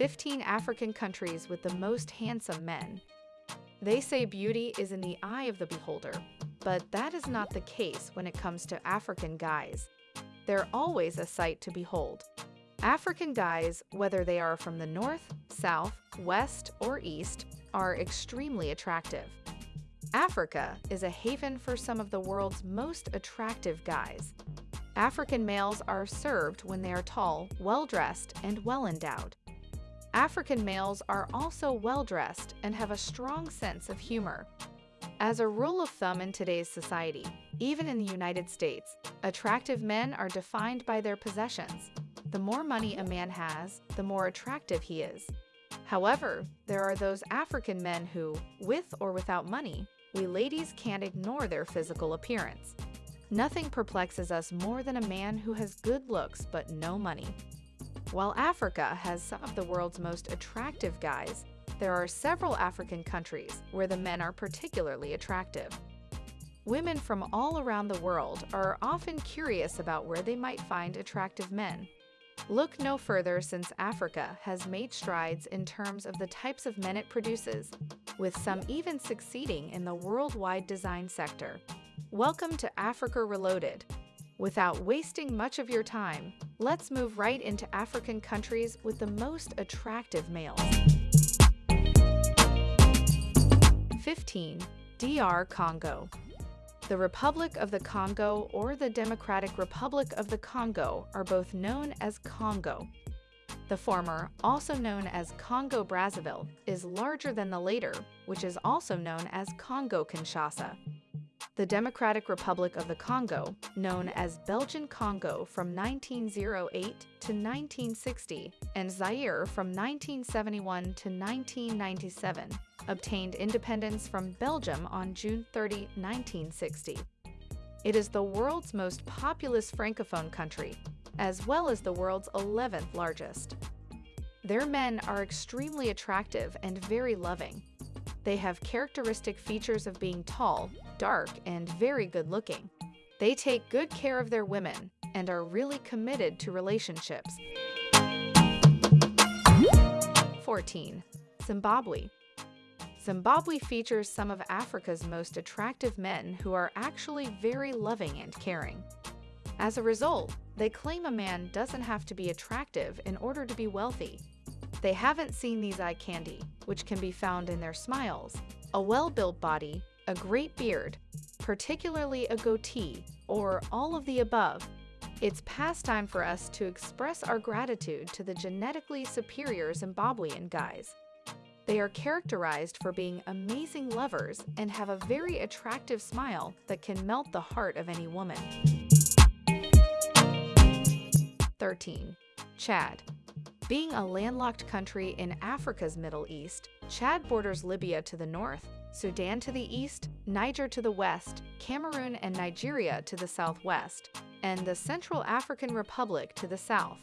15 African countries with the most handsome men. They say beauty is in the eye of the beholder, but that is not the case when it comes to African guys. They're always a sight to behold. African guys, whether they are from the north, south, west, or east, are extremely attractive. Africa is a haven for some of the world's most attractive guys. African males are served when they are tall, well-dressed, and well-endowed. African males are also well-dressed and have a strong sense of humor. As a rule of thumb in today's society, even in the United States, attractive men are defined by their possessions. The more money a man has, the more attractive he is. However, there are those African men who, with or without money, we ladies can't ignore their physical appearance. Nothing perplexes us more than a man who has good looks but no money. While Africa has some of the world's most attractive guys, there are several African countries where the men are particularly attractive. Women from all around the world are often curious about where they might find attractive men. Look no further since Africa has made strides in terms of the types of men it produces, with some even succeeding in the worldwide design sector. Welcome to Africa Reloaded. Without wasting much of your time, let's move right into African countries with the most attractive males. 15. DR Congo The Republic of the Congo or the Democratic Republic of the Congo are both known as Congo. The former, also known as Congo-Brazzaville, is larger than the later, which is also known as Congo-Kinshasa the Democratic Republic of the Congo, known as Belgian Congo from 1908 to 1960, and Zaire from 1971 to 1997, obtained independence from Belgium on June 30, 1960. It is the world's most populous francophone country, as well as the world's 11th largest. Their men are extremely attractive and very loving, they have characteristic features of being tall, dark, and very good looking. They take good care of their women and are really committed to relationships. 14. Zimbabwe Zimbabwe features some of Africa's most attractive men who are actually very loving and caring. As a result, they claim a man doesn't have to be attractive in order to be wealthy. They haven't seen these eye candy, which can be found in their smiles, a well-built body, a great beard, particularly a goatee, or all of the above, it's past time for us to express our gratitude to the genetically superior Zimbabwean guys. They are characterized for being amazing lovers and have a very attractive smile that can melt the heart of any woman. 13. Chad being a landlocked country in Africa's Middle East, Chad borders Libya to the north, Sudan to the east, Niger to the west, Cameroon and Nigeria to the southwest, and the Central African Republic to the south.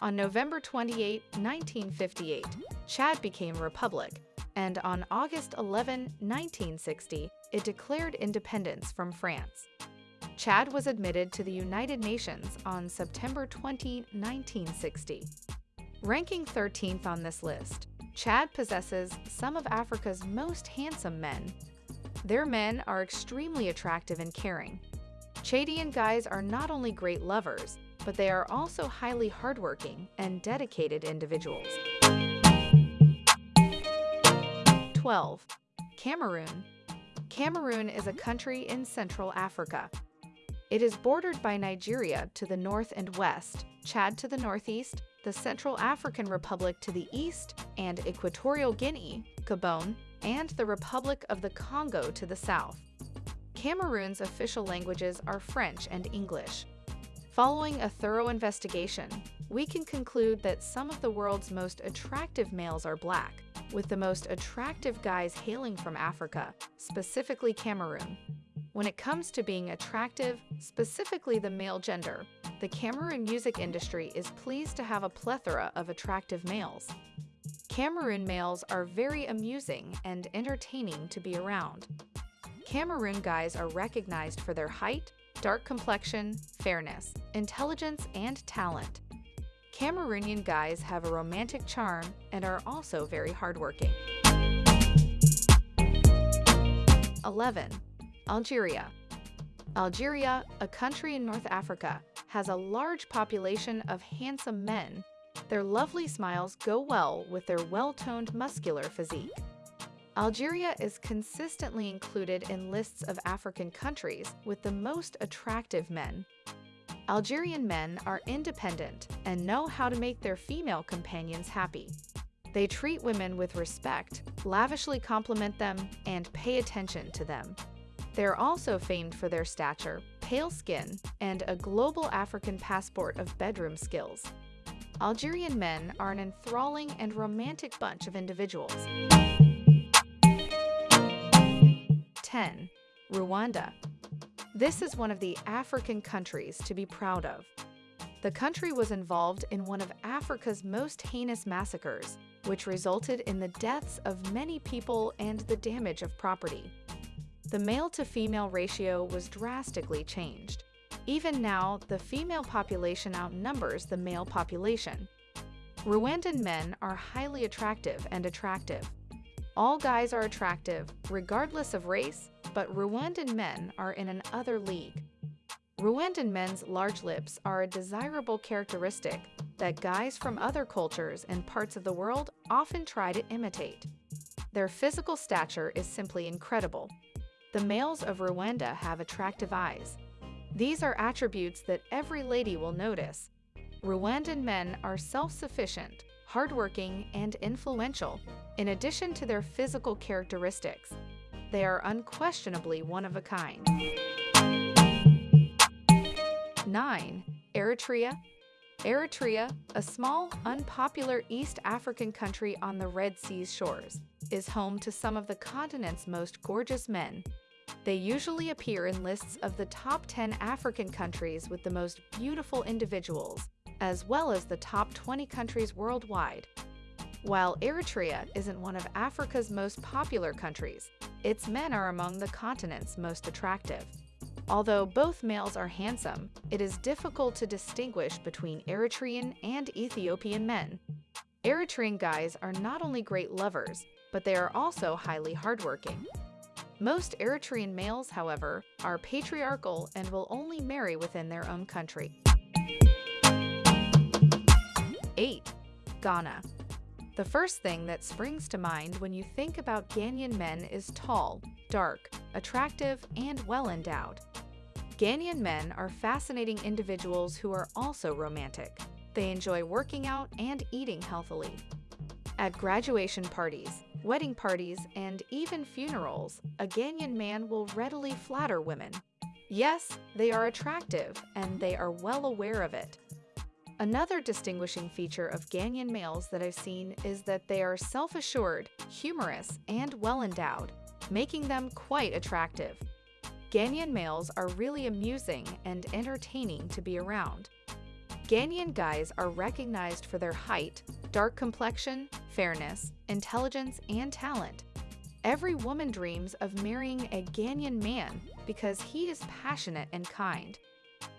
On November 28, 1958, Chad became a republic, and on August 11, 1960, it declared independence from France. Chad was admitted to the United Nations on September 20, 1960. Ranking 13th on this list, Chad possesses some of Africa's most handsome men. Their men are extremely attractive and caring. Chadian guys are not only great lovers, but they are also highly hardworking and dedicated individuals. 12. Cameroon Cameroon is a country in Central Africa. It is bordered by Nigeria to the north and west, Chad to the northeast, the Central African Republic to the east, and Equatorial Guinea, Gabon, and the Republic of the Congo to the south. Cameroon's official languages are French and English. Following a thorough investigation, we can conclude that some of the world's most attractive males are black, with the most attractive guys hailing from Africa, specifically Cameroon. When it comes to being attractive, specifically the male gender, the Cameroon music industry is pleased to have a plethora of attractive males. Cameroon males are very amusing and entertaining to be around. Cameroon guys are recognized for their height, dark complexion, fairness, intelligence, and talent. Cameroonian guys have a romantic charm and are also very hardworking. 11. Algeria. Algeria, a country in North Africa, has a large population of handsome men. Their lovely smiles go well with their well-toned muscular physique. Algeria is consistently included in lists of African countries with the most attractive men. Algerian men are independent and know how to make their female companions happy. They treat women with respect, lavishly compliment them, and pay attention to them. They're also famed for their stature, pale skin, and a global African passport of bedroom skills. Algerian men are an enthralling and romantic bunch of individuals. 10. Rwanda. This is one of the African countries to be proud of. The country was involved in one of Africa's most heinous massacres, which resulted in the deaths of many people and the damage of property. The male-to-female ratio was drastically changed. Even now, the female population outnumbers the male population. Rwandan men are highly attractive and attractive, all guys are attractive, regardless of race, but Rwandan men are in an other league. Rwandan men's large lips are a desirable characteristic that guys from other cultures and parts of the world often try to imitate. Their physical stature is simply incredible. The males of Rwanda have attractive eyes. These are attributes that every lady will notice. Rwandan men are self-sufficient, hardworking, and influential, in addition to their physical characteristics. They are unquestionably one of a kind. 9. Eritrea Eritrea, a small, unpopular East African country on the Red Sea's shores, is home to some of the continent's most gorgeous men. They usually appear in lists of the top 10 African countries with the most beautiful individuals, as well as the top 20 countries worldwide. While Eritrea isn't one of Africa's most popular countries, its men are among the continent's most attractive. Although both males are handsome, it is difficult to distinguish between Eritrean and Ethiopian men. Eritrean guys are not only great lovers, but they are also highly hardworking. Most Eritrean males, however, are patriarchal and will only marry within their own country. 8. Ghana. The first thing that springs to mind when you think about Ghanaian men is tall, dark, attractive, and well-endowed. Ghanaian men are fascinating individuals who are also romantic. They enjoy working out and eating healthily. At graduation parties, wedding parties, and even funerals, a Ghanaian man will readily flatter women. Yes, they are attractive, and they are well aware of it. Another distinguishing feature of Ghanaian males that I've seen is that they are self-assured, humorous, and well-endowed, making them quite attractive. Ghanaian males are really amusing and entertaining to be around. Ghanaian guys are recognized for their height, dark complexion, fairness, intelligence, and talent. Every woman dreams of marrying a Ghanaian man because he is passionate and kind.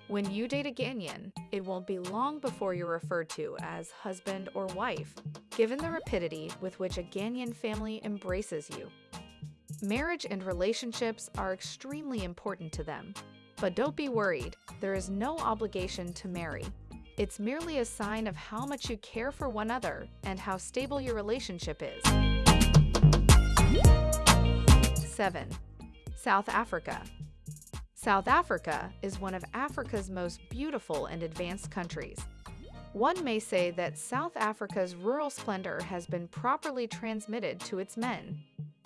When you date a Ghanaian, it won't be long before you're referred to as husband or wife, given the rapidity with which a Ghanaian family embraces you. Marriage and relationships are extremely important to them. But don't be worried, there is no obligation to marry. It's merely a sign of how much you care for one another and how stable your relationship is. 7. South Africa South Africa is one of Africa's most beautiful and advanced countries. One may say that South Africa's rural splendor has been properly transmitted to its men.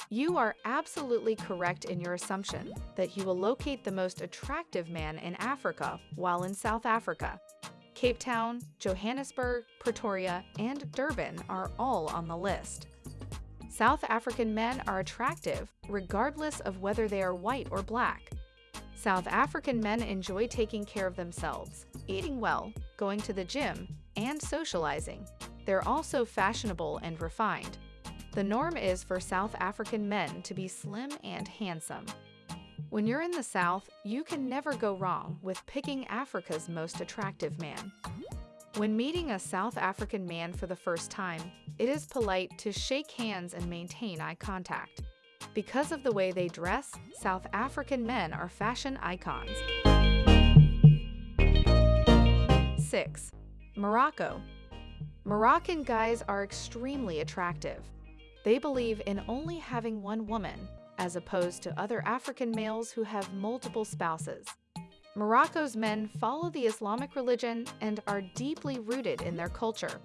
You are absolutely correct in your assumption that you will locate the most attractive man in Africa while in South Africa. Cape Town, Johannesburg, Pretoria, and Durban are all on the list. South African men are attractive regardless of whether they are white or black. South African men enjoy taking care of themselves, eating well, going to the gym, and socializing. They're also fashionable and refined. The norm is for South African men to be slim and handsome. When you're in the South, you can never go wrong with picking Africa's most attractive man. When meeting a South African man for the first time, it is polite to shake hands and maintain eye contact. Because of the way they dress, South African men are fashion icons. 6. Morocco. Moroccan guys are extremely attractive. They believe in only having one woman, as opposed to other African males who have multiple spouses. Morocco's men follow the Islamic religion and are deeply rooted in their culture.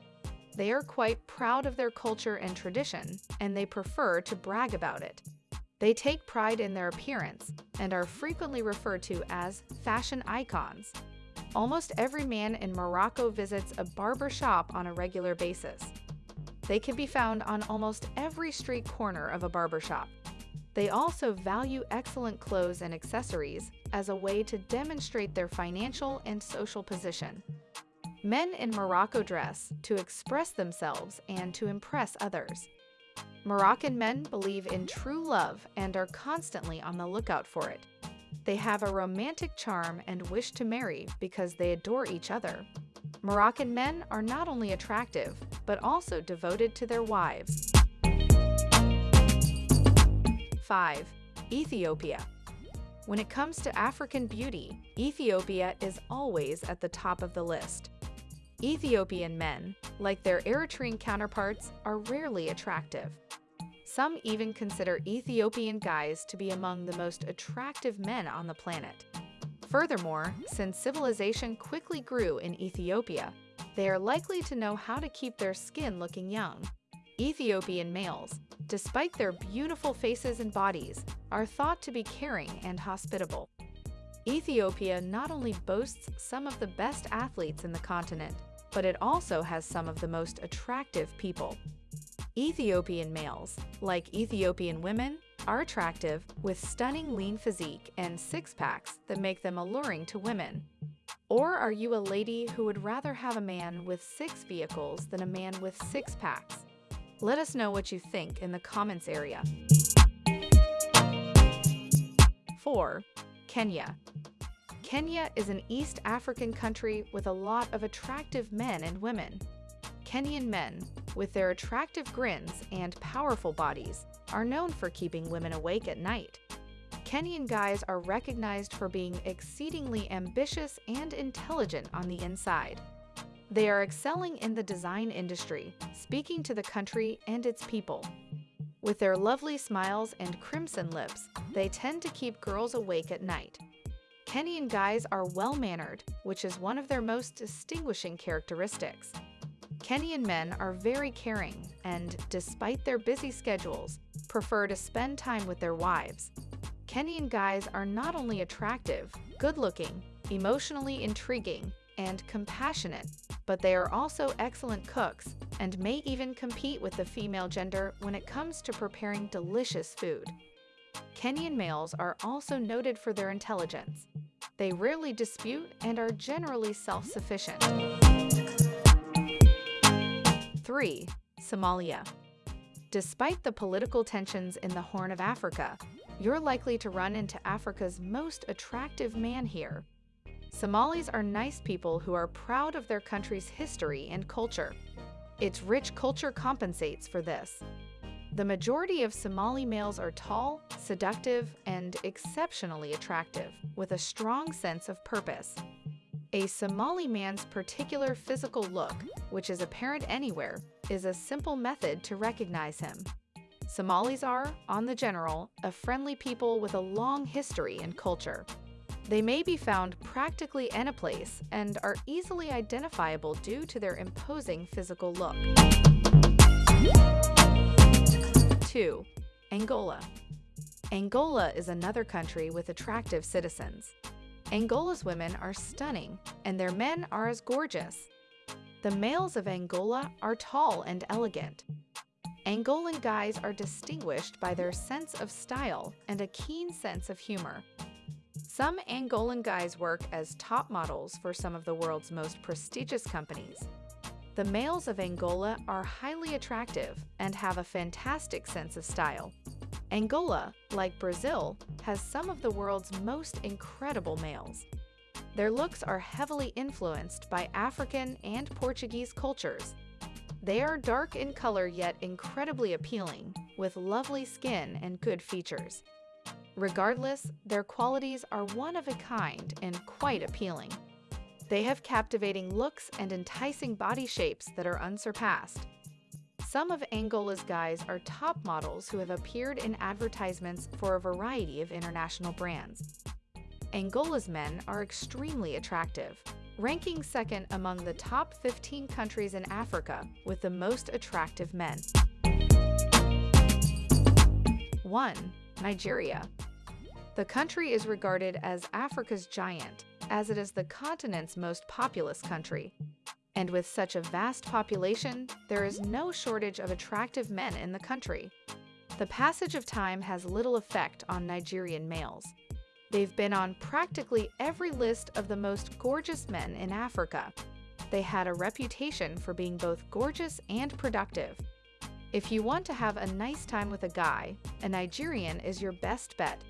They are quite proud of their culture and tradition, and they prefer to brag about it. They take pride in their appearance and are frequently referred to as fashion icons. Almost every man in Morocco visits a barber shop on a regular basis. They can be found on almost every street corner of a barber shop. They also value excellent clothes and accessories as a way to demonstrate their financial and social position. Men in Morocco dress to express themselves and to impress others. Moroccan men believe in true love and are constantly on the lookout for it. They have a romantic charm and wish to marry because they adore each other. Moroccan men are not only attractive, but also devoted to their wives. 5. Ethiopia. When it comes to African beauty, Ethiopia is always at the top of the list. Ethiopian men, like their Eritrean counterparts, are rarely attractive. Some even consider Ethiopian guys to be among the most attractive men on the planet. Furthermore, since civilization quickly grew in Ethiopia, they are likely to know how to keep their skin looking young. Ethiopian males, despite their beautiful faces and bodies, are thought to be caring and hospitable. Ethiopia not only boasts some of the best athletes in the continent, but it also has some of the most attractive people. Ethiopian males, like Ethiopian women, are attractive with stunning lean physique and six-packs that make them alluring to women. Or are you a lady who would rather have a man with six vehicles than a man with six packs? Let us know what you think in the comments area. 4. Kenya. Kenya is an East African country with a lot of attractive men and women. Kenyan men, with their attractive grins and powerful bodies, are known for keeping women awake at night. Kenyan guys are recognized for being exceedingly ambitious and intelligent on the inside. They are excelling in the design industry, speaking to the country and its people. With their lovely smiles and crimson lips, they tend to keep girls awake at night. Kenyan guys are well-mannered, which is one of their most distinguishing characteristics. Kenyan men are very caring and, despite their busy schedules, prefer to spend time with their wives. Kenyan guys are not only attractive, good-looking, emotionally intriguing, and compassionate, but they are also excellent cooks and may even compete with the female gender when it comes to preparing delicious food. Kenyan males are also noted for their intelligence. They rarely dispute and are generally self-sufficient. 3. Somalia Despite the political tensions in the Horn of Africa, you're likely to run into Africa's most attractive man here, Somalis are nice people who are proud of their country's history and culture. Its rich culture compensates for this. The majority of Somali males are tall, seductive, and exceptionally attractive, with a strong sense of purpose. A Somali man's particular physical look, which is apparent anywhere, is a simple method to recognize him. Somalis are, on the general, a friendly people with a long history and culture. They may be found practically any place and are easily identifiable due to their imposing physical look. 2. Angola Angola is another country with attractive citizens. Angola's women are stunning, and their men are as gorgeous. The males of Angola are tall and elegant. Angolan guys are distinguished by their sense of style and a keen sense of humor. Some Angolan guys work as top models for some of the world's most prestigious companies. The males of Angola are highly attractive and have a fantastic sense of style. Angola, like Brazil, has some of the world's most incredible males. Their looks are heavily influenced by African and Portuguese cultures. They are dark in color yet incredibly appealing, with lovely skin and good features. Regardless, their qualities are one of a kind and quite appealing. They have captivating looks and enticing body shapes that are unsurpassed. Some of Angola's guys are top models who have appeared in advertisements for a variety of international brands. Angola's men are extremely attractive, ranking second among the top 15 countries in Africa with the most attractive men. 1. Nigeria. The country is regarded as Africa's giant, as it is the continent's most populous country. And with such a vast population, there is no shortage of attractive men in the country. The passage of time has little effect on Nigerian males. They've been on practically every list of the most gorgeous men in Africa. They had a reputation for being both gorgeous and productive. If you want to have a nice time with a guy, a Nigerian is your best bet.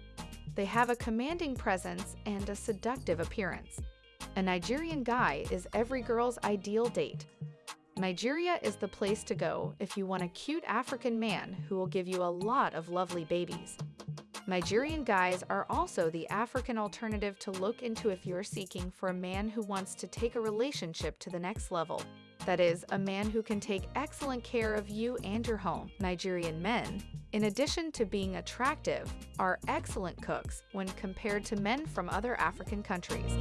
They have a commanding presence and a seductive appearance. A Nigerian guy is every girl's ideal date. Nigeria is the place to go if you want a cute African man who will give you a lot of lovely babies. Nigerian guys are also the African alternative to look into if you're seeking for a man who wants to take a relationship to the next level. That is, a man who can take excellent care of you and your home. Nigerian men, in addition to being attractive, are excellent cooks when compared to men from other African countries.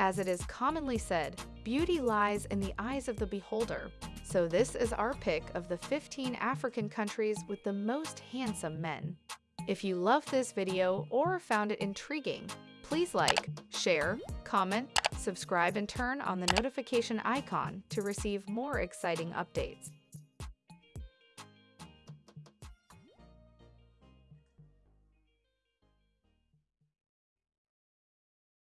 As it is commonly said, beauty lies in the eyes of the beholder. So this is our pick of the 15 African countries with the most handsome men. If you loved this video or found it intriguing, please like, share, comment, subscribe and turn on the notification icon to receive more exciting updates.